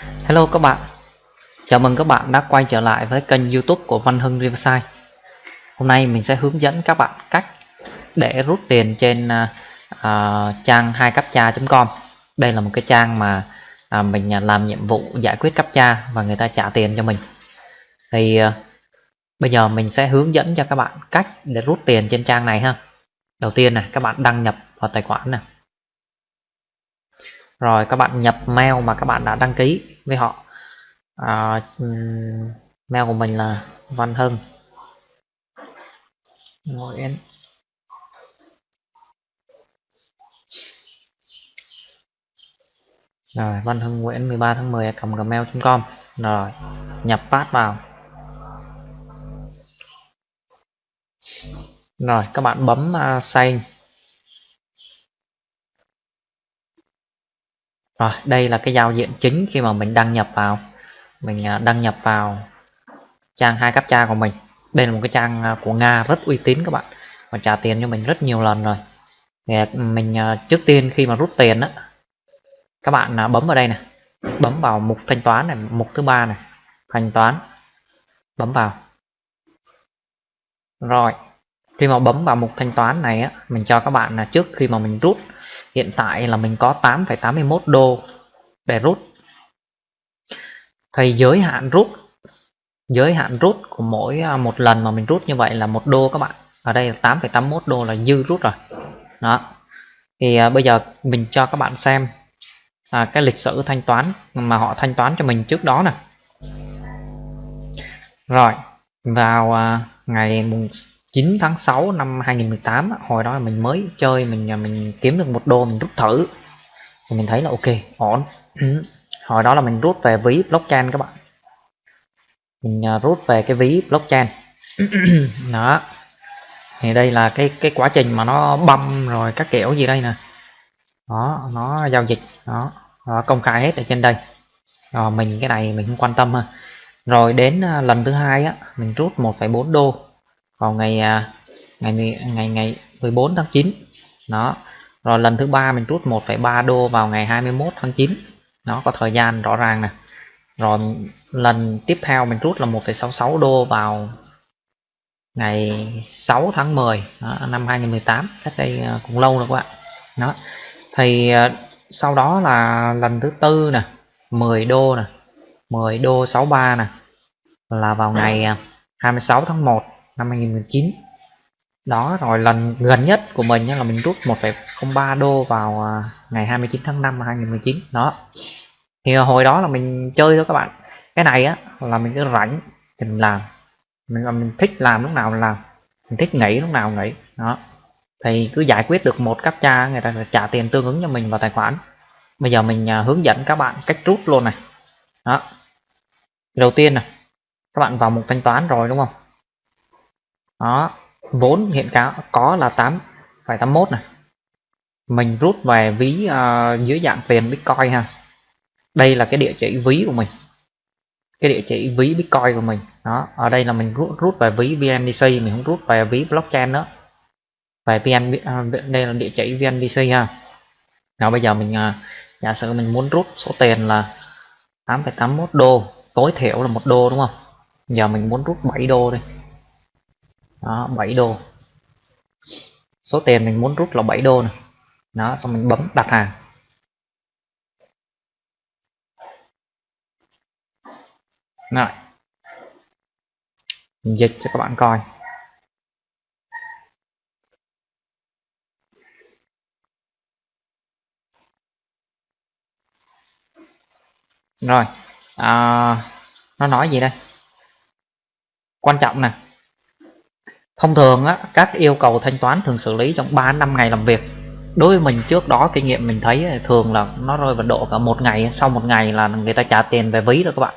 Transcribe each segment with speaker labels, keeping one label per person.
Speaker 1: Hello các bạn. Chào mừng các bạn đã quay trở lại với kênh youtube của Văn Hưng Riverside. Hôm nay mình sẽ hướng dẫn các bạn cách để rút tiền trên uh, trang 2captcha.com Đây là một cái trang mà uh, mình làm nhiệm vụ giải quyết captcha và người ta trả tiền cho mình. Thì uh, bây giờ mình sẽ hướng dẫn cho các bạn cách để rút tiền trên trang này ha. Đầu tiên này các bạn đăng nhập vào tài khoản này rồi các bạn nhập mail mà các bạn đã đăng ký với họ. À, mail của mình là Văn Hưng. Nguyễn rồi Văn Hưng Nguyễn 13 tháng 10 cầm gmail.com rồi nhập pass vào. Rồi các bạn bấm à, uh, sign rồi, đây là cái giao diện chính khi mà mình đăng nhập vào. Mình à, đăng nhập vào trang hai captcha của mình. Đây là một cái trang à, của nga rất uy tín các bạn. Và trả tiền cho mình rất nhiều lần rồi. Mình à, trước tiên khi mà rút tiền á, các bạn bấm vào đây này bấm vào mục thanh toán này, mục thứ ba này. Thanh toán. Bấm vào. Rồi, khi mà bấm vào mục thanh toán này á, mình cho các bạn là trước khi mà mình rút hiện tại là mình có 8,81 đô để rút. Thì giới hạn rút giới hạn rút của mỗi à, một lần mà mình rút như vậy là một đô các bạn. Ở đây là 8,81 đô là dư rút rồi. Đó. Thì à, bây giờ mình cho các bạn xem à, cái lịch sử thanh toán mà họ thanh toán cho mình trước đó nè. Rồi vào à, ngày mùng 9 tháng 6 năm 2018 hồi đó mình mới chơi mình à, mình kiếm được một đô mình rút thử. Thì mình thấy là ok ổn. Hồi đó là mình rút về ví blockchain các bạn. Mình à, rút về cái ví blockchain. Đó. Thì đây là cái cái quá trình mà nó băm rồi các kiểu gì đây nè. Đó nó giao dịch. Đó, đó công khai hết ở trên đây. Rồi mình cái này mình không quan tâm ha. Rồi đến à, lần thứ hai á mình rút 1,4 đô vào ngày à, ngày ngày ngày 14 tháng 9 đó. Rồi lần thứ ba mình rút 1,3 đô vào ngày 21 tháng 9 nó có thời gian rõ ràng nè. Rồi lần tiếp theo mình rút là 1,66 đô vào ngày 6 tháng 10 đó, năm 2018 cách đây à, cũng lâu rồi các bạn. Đó. Thì à, sau đó là lần thứ tư nè 10 đô nè 10 đô 63 nè là vào ngày 26 tháng 1 năm 2019 đó rồi lần gần nhất của mình là mình rút 1,03 đô vào à, ngày 29 tháng 5 năm 2019 đó. Thì hồi đó là mình chơi thôi các bạn. Cái này á là mình cứ rảnh thì mình làm. Mình à, mình thích làm lúc nào mình làm. Mình thích nghỉ lúc nào nghỉ. Đó. Thì cứ giải quyết được một captcha người ta sẽ trả tiền tương ứng cho mình vào tài khoản. Bây giờ mình à, hướng dẫn các bạn cách rút luôn này. Đó. Đầu tiên này các bạn vào mục thanh toán rồi đúng không? Đó vốn hiện cáo có là 8,81 này. Mình rút về ví uh, dưới dạng tiền bitcoin ha. Đây là cái địa chỉ ví của mình. Cái địa chỉ ví bitcoin của mình. Đó ở đây là mình rút rút về ví vndc mình không rút về ví blockchain nữa. Về vn uh, đây là địa chỉ vndc ha. Nào bây giờ mình uh, giả sử mình muốn rút số tiền là 8,81 đô tối thiểu là một đô đúng không? Giờ mình muốn rút 7 đô đi đó 7 đô. Số tiền mình muốn rút là 7 đô này đó xong mình bấm đặt hàng. Rồi. Mình dịch cho các bạn coi. Rồi à, nó nói gì đây? Quan trọng nè thông thường á, các yêu cầu thanh toán thường xử lý trong 3 năm ngày làm việc. Đối với mình trước đó kinh nghiệm mình thấy thường là nó rơi vào độ cả một ngày sau một ngày là người ta trả tiền về ví rồi các bạn.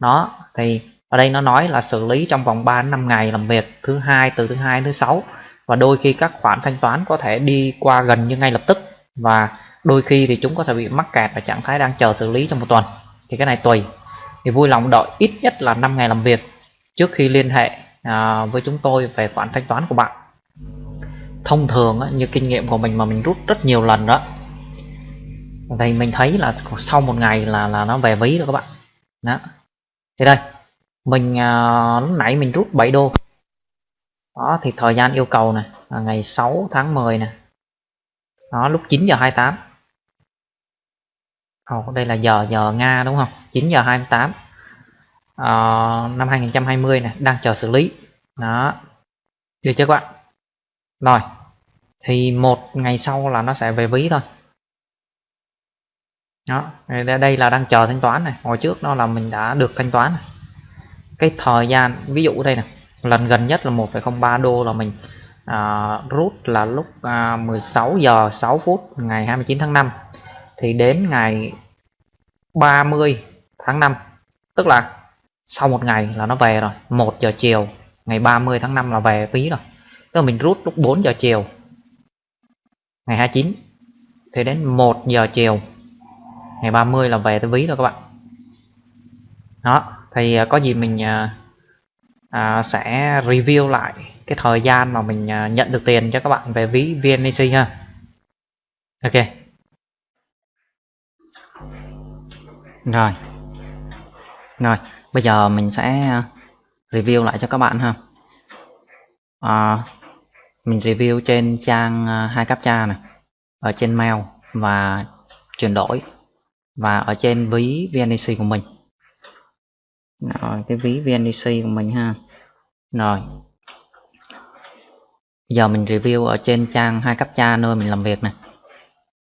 Speaker 1: Đó thì ở đây nó nói là xử lý trong vòng 3 năm ngày làm việc thứ hai từ thứ hai thứ sáu. Và đôi khi các khoản thanh toán có thể đi qua gần như ngay lập tức. Và đôi khi thì chúng có thể bị mắc kẹt ở trạng thái đang chờ xử lý trong một tuần. Thì cái này tùy. Thì vui lòng đợi ít nhất là 5 ngày làm việc trước khi liên hệ à, với chúng tôi về khoản thanh toán của bạn. Thông thường á, như kinh nghiệm của mình mà mình rút rất nhiều lần đó thì mình thấy là sau một ngày là là nó về ví rồi các bạn. Đó. Thì đây mình à, lúc nãy mình rút 7 đô. Đó thì thời gian yêu cầu này là ngày 6 tháng 10 này. Đó lúc 9 giờ 28 Ồ, đây là giờ giờ Nga đúng không? 9 giờ 28 Ờ, năm 2020 này đang chờ xử lý. Đó. Được chưa các bạn? Rồi. Thì một ngày sau là nó sẽ về ví thôi. Đó. Đây là đang chờ thanh toán này. Hồi trước đó là mình đã được thanh toán này. cái thời gian ví dụ đây này lần gần nhất là 1,03 đô là mình à, rút là lúc à, 16 giờ 6 phút ngày 29 tháng 5 thì đến ngày 30 tháng 5 tức là sau một ngày là nó về rồi 1 giờ chiều ngày 30 tháng 5 là về tí rồi. Tức là mình rút lúc 4 giờ chiều ngày 29 thì đến 1 giờ chiều ngày 30 là về tới ví rồi các bạn. Đó thì à, có gì mình à, à, sẽ review lại cái thời gian mà mình à, nhận được tiền cho các bạn về ví VNEC ha. Ok. Rồi. Rồi bây giờ mình sẽ à, review lại cho các bạn ha. À, mình review trên trang hai hai captcha này ở trên mail và chuyển đổi và ở trên ví VNEC của mình. Rồi cái ví VNEC của mình ha. Rồi. Giờ mình review ở trên trang hai captcha nơi mình làm việc này.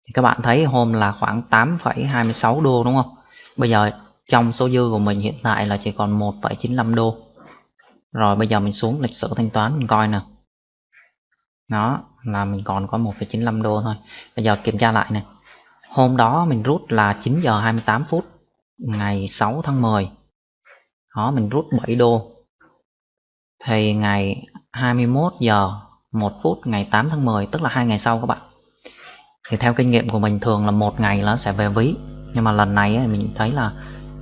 Speaker 1: Thì các bạn thấy hôm là khoảng 8,26 đô đúng không? Bây giờ trong số dư của mình hiện tại là chỉ còn 1,95 đô. Rồi bây giờ mình xuống lịch sử thanh toán mình coi nè đó là mình còn có 1,95 đô thôi. Bây giờ kiểm tra lại này. Hôm đó mình rút là 9 giờ 28 phút ngày 6 tháng 10 đó mình rút 7 đô. Thì ngày 21 giờ 1 phút ngày 8 tháng 10 tức là hai ngày sau các bạn. Thì theo kinh nghiệm của mình thường là một ngày nó sẽ về ví. Nhưng mà lần này ấy, mình thấy là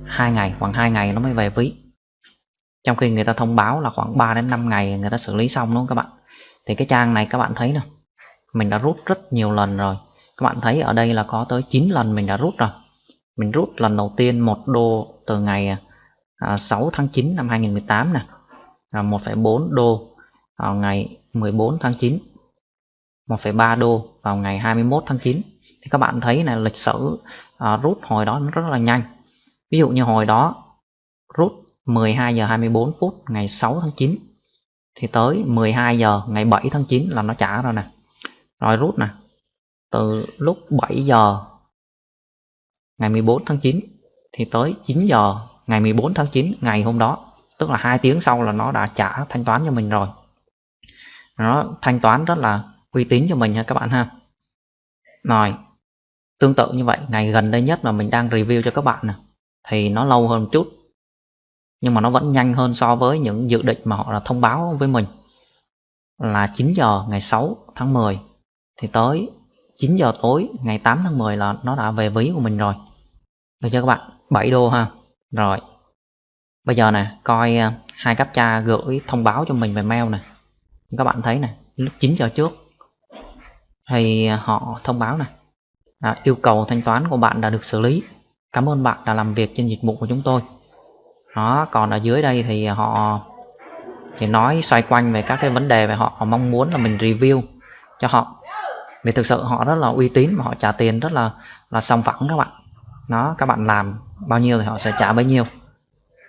Speaker 1: hai ngày khoảng 2 ngày nó mới về ví. Trong khi người ta thông báo là khoảng 3 đến 5 ngày người ta xử lý xong đúng không các bạn? Thì cái trang này các bạn thấy nè mình đã rút rất nhiều lần rồi. Các bạn thấy ở đây là có tới 9 lần mình đã rút rồi. Mình rút lần đầu tiên một đô từ ngày à, 6 tháng 9 năm 2018 nè 1,4 đô vào ngày 14 tháng 9 1,3 đô vào ngày 21 tháng 9 thì các bạn thấy là lịch sử à, rút hồi đó nó rất là nhanh ví dụ như hồi đó, rút 12 giờ 24 phút ngày 6 tháng 9 thì tới 12 giờ ngày 7 tháng 9 là nó trả rồi nè. Rồi rút nè, từ lúc 7 giờ ngày 14 tháng 9 thì tới 9 giờ ngày 14 tháng 9 ngày hôm đó, tức là 2 tiếng sau là nó đã trả thanh toán cho mình rồi. Nó thanh toán rất là uy tín cho mình nha các bạn ha. Rồi, tương tự như vậy, ngày gần đây nhất mà mình đang review cho các bạn nè thì nó lâu hơn một chút. Nhưng mà nó vẫn nhanh hơn so với những dự định mà họ là thông báo với mình. Là 9 giờ ngày 6 tháng 10 thì tới 9 giờ tối ngày 8 tháng 10 là nó đã về ví của mình rồi. Được chưa các bạn? 7 đô ha. Rồi. Bây giờ nè coi à, hai cấp cha gửi thông báo cho mình về mail nè. Các bạn thấy nè lúc 9 giờ trước thì à, họ thông báo nè. À, yêu cầu thanh toán của bạn đã được xử lý cảm ơn bạn đã làm việc trên dịch vụ của chúng tôi. Đó còn ở dưới đây thì họ thì nói xoay quanh về các cái vấn đề về họ, họ mong muốn là mình review cho họ. Vì thực sự họ rất là uy tín và họ trả tiền rất là là song phẳng các bạn. Nó các bạn làm bao nhiêu thì họ sẽ trả bấy nhiêu.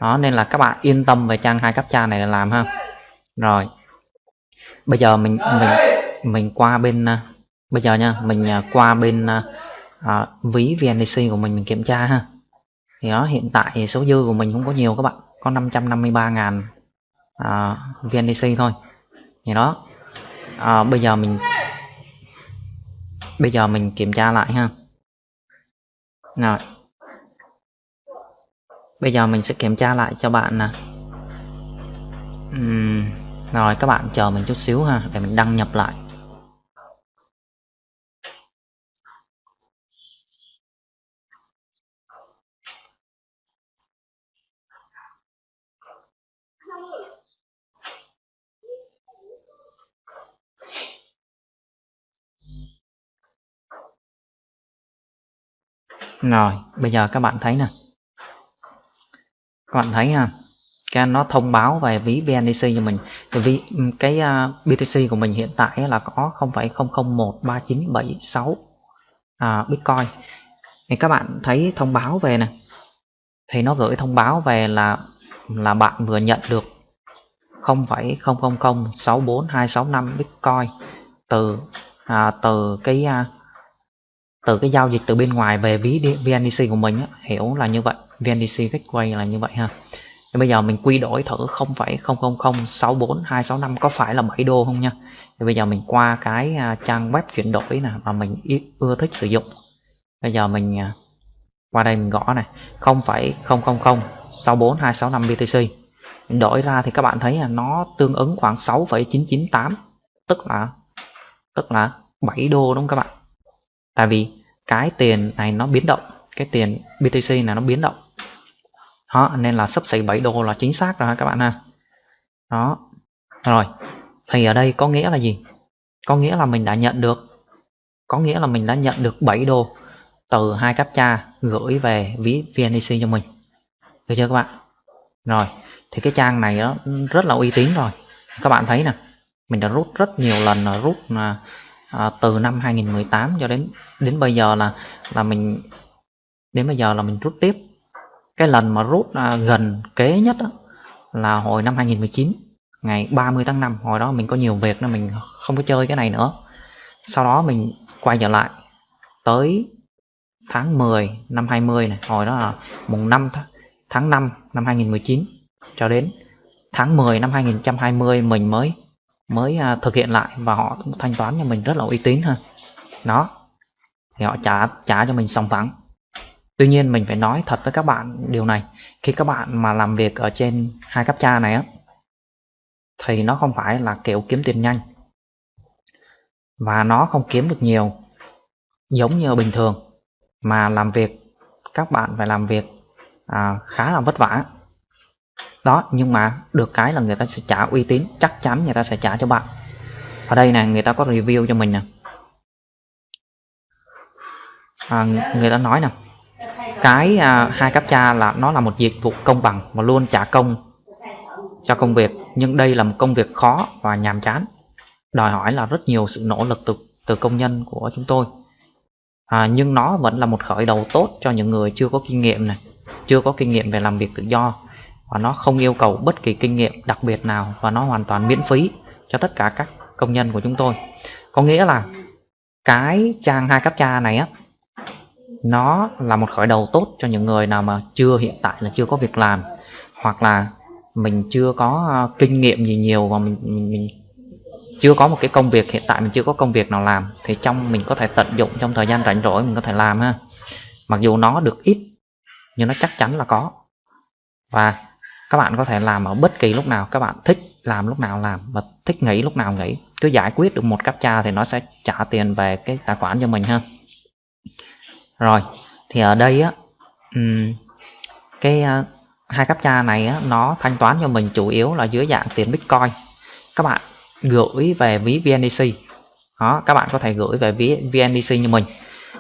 Speaker 1: Đó nên là các bạn yên tâm về trang hai cấp cha này để làm ha. Rồi bây giờ mình mình mình qua bên à, bây giờ nha mình à, qua bên à, à, ví VNDC của mình mình kiểm tra ha. Thì đó hiện tại số dư của mình không có nhiều các bạn. Có 553 ngàn ờ, à, VNDC thôi. Thì đó à, bây giờ mình bây giờ mình kiểm tra lại ha. Rồi. Bây giờ mình sẽ kiểm tra lại cho bạn nè. Uhm, rồi các bạn chờ mình chút xíu ha để mình đăng nhập lại. Rồi bây giờ các bạn thấy nè. Các bạn thấy ha cái nó thông báo về ví BNDC cho mình. Thì vì cái à, uh, BTC của mình hiện tại là có 0,00139776 uh, à, Bitcoin. Thì các bạn thấy thông báo về nè. Thì nó gửi thông báo về là là bạn vừa nhận được 0,00064265 Bitcoin từ à, từ cái à, từ cái giao dịch từ bên ngoài về ví VNDC của mình á, hiểu là như vậy. VNDC Gateway là như vậy ha. Thì bây giờ mình quy đổi thử 0,00064265 có phải là 7 đô không nha? Thì bây giờ mình qua cái à, trang web chuyển đổi nè mà mình ưa thích sử dụng. Bây giờ mình à, qua đây mình gõ này 0,00064,265 BTC mình đổi ra thì các bạn thấy là nó tương ứng khoảng 6,998 tức là tức là 7 đô đúng không các bạn? Tại vì cái tiền này nó biến động, cái tiền BTC này nó biến động. Đó, nên là sắp xỉ 7 đô là chính xác rồi các bạn ha? Đó. Rồi, thì ở đây có nghĩa là gì? Có nghĩa là mình đã nhận được, có nghĩa là mình đã nhận được 7 đô từ hai captcha gửi về ví VNEC cho mình. Được chưa các bạn? Rồi, thì cái trang này nó rất là uy tín rồi. Các bạn thấy nè, mình đã rút rất nhiều lần, là rút là à, từ năm 2018 cho đến đến bây giờ là là mình đến bây giờ là mình rút tiếp. Cái lần mà rút à, gần kế nhất đó, là hồi năm 2019 ngày 30 tháng 5 hồi đó mình có nhiều việc nên mình không có chơi cái này nữa. Sau đó mình quay trở lại tới tháng 10 năm 20 này. Hồi đó là mùng 5 tháng 5 năm 2019 cho đến tháng 10 năm 2020 mình mới mới à, thực hiện lại và họ thanh toán cho mình rất là uy tín ha. Đó thì họ trả trả cho mình xong phẳng. Tuy nhiên mình phải nói thật với các bạn điều này khi các bạn mà làm việc ở trên hai cấp cha này á thì nó không phải là kiểu kiếm tiền nhanh. Và nó không kiếm được nhiều giống như bình thường. Mà làm việc các bạn phải làm việc à, khá là vất vả đó nhưng mà được cái là người ta sẽ trả uy tín chắc chắn người ta sẽ trả cho bạn. Ở đây này người ta có review cho mình nè. À, người ta nói nè cái à, hai cấp cha là nó là một dịch vụ công bằng mà luôn trả công cho công việc nhưng đây là một công việc khó và nhàm chán. Đòi hỏi là rất nhiều sự nỗ lực từ từ công nhân của chúng tôi. À, nhưng nó vẫn là một khởi đầu tốt cho những người chưa có kinh nghiệm này chưa có kinh nghiệm về làm việc tự do và nó không yêu cầu bất kỳ kinh nghiệm đặc biệt nào và nó hoàn toàn miễn phí cho tất cả các công nhân của chúng tôi. Có nghĩa là cái trang hai cấp cha này á nó là một khởi đầu tốt cho những người nào mà chưa hiện tại là chưa có việc làm hoặc là mình chưa có ờ, kinh nghiệm gì nhiều và mình, mình, mình chưa có một cái công việc hiện tại mình chưa có công việc nào làm thì trong mình có thể tận dụng trong thời gian rảnh rỗi mình có thể làm ha. Mặc dù nó được ít nhưng nó chắc chắn là có. Và các bạn có thể làm ở bất kỳ lúc nào các bạn thích làm lúc nào làm và thích nghỉ lúc nào nghỉ. Cứ giải quyết được một captcha thì nó sẽ trả tiền về cái tài khoản cho mình ha. Rồi thì ở đây á cái ờ, hai hai captcha này á, nó thanh toán cho mình chủ yếu là dưới dạng tiền bitcoin. Các bạn gửi về ví VNDC đó các bạn có thể gửi về ví VNDC như mình.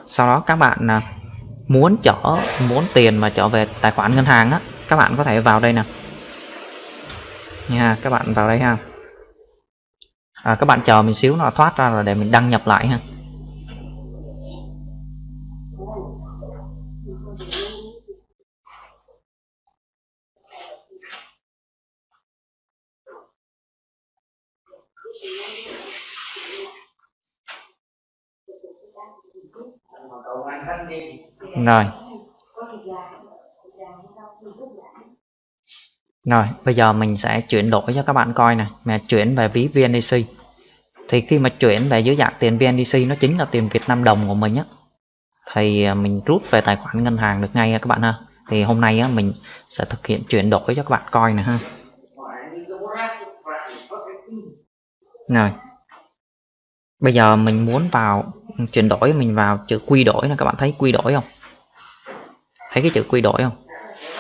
Speaker 1: Sau đó các bạn à, muốn chở muốn tiền mà trở về tài khoản ngân hàng á các bạn có thể vào đây nè. Nha các bạn vào đây ha. À, các bạn chờ mình xíu nó thoát ra rồi để mình đăng nhập lại ha. Rồi rồi bây giờ mình sẽ chuyển đổi cho các bạn coi này. Mà chuyển về ví VNDC thì khi mà chuyển về dưới dạng tiền VNDC nó chính là tiền Việt Nam đồng của mình á. Thì à, mình rút về tài khoản ngân hàng được ngay các bạn ha. Thì hôm nay á, mình sẽ thực hiện chuyển đổi cho các bạn coi này ha. Rồi. Bây giờ mình muốn vào chuyển đổi mình vào chữ quy đổi là các bạn thấy quy đổi không? Thấy cái chữ quy đổi không?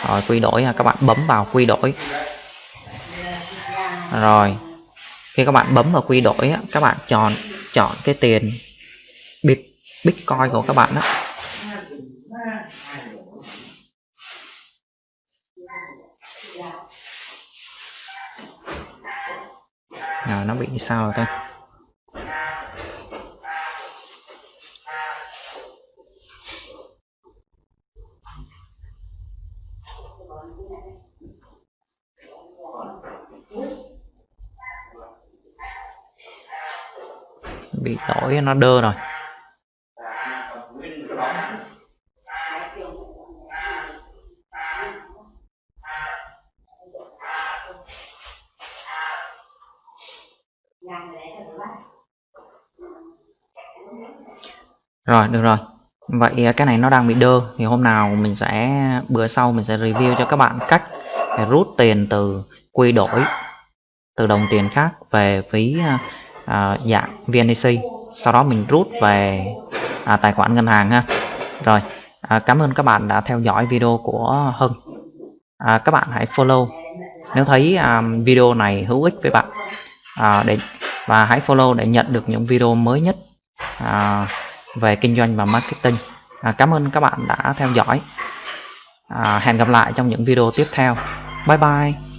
Speaker 1: rồi quy đổi ha các bạn bấm vào quy đổi. Rồi khi các bạn bấm vào quy đổi á, các bạn chọn chọn cái tiền bitcoin của các bạn đó nào nó bị sao rồi ta? Bị lỗi, nó đơ rồi. Rồi, được rồi. Vậy à, cái này nó đang bị đơ. Thì hôm nào mình sẽ, bữa sau mình sẽ review cho các bạn cách để rút tiền từ quy đổi, từ đồng tiền khác về phí à, À, uh, dạng VNDC sau đó mình rút về à, tài khoản ngân hàng ha. Rồi à, cảm ơn các bạn đã theo dõi video của Hưng. À, các bạn hãy follow. Nếu thấy um, video này hữu ích với bạn à, để và hãy follow để nhận được những video mới nhất à, về kinh doanh và marketing. À, cảm ơn các bạn đã theo dõi. À, hẹn gặp lại trong những video tiếp theo. Bye bye.